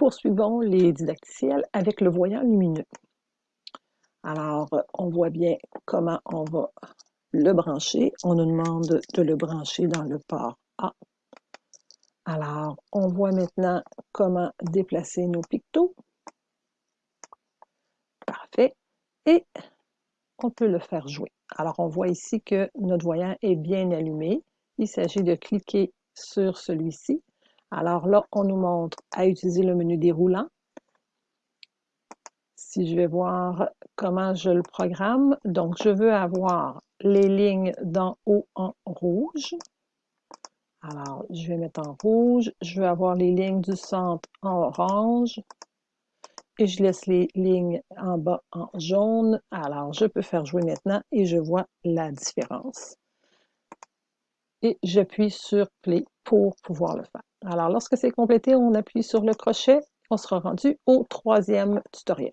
poursuivons les didacticiels avec le voyant lumineux. Alors, on voit bien comment on va le brancher. On nous demande de le brancher dans le port A. Alors, on voit maintenant comment déplacer nos pictos. Parfait. Et on peut le faire jouer. Alors, on voit ici que notre voyant est bien allumé. Il s'agit de cliquer sur celui-ci. Alors là, on nous montre à utiliser le menu déroulant. Si je vais voir comment je le programme, donc je veux avoir les lignes d'en haut en rouge. Alors, je vais mettre en rouge. Je veux avoir les lignes du centre en orange. Et je laisse les lignes en bas en jaune. Alors, je peux faire jouer maintenant et je vois la différence. Et j'appuie sur Play pour pouvoir le faire. Alors, lorsque c'est complété, on appuie sur le crochet. On sera rendu au troisième tutoriel.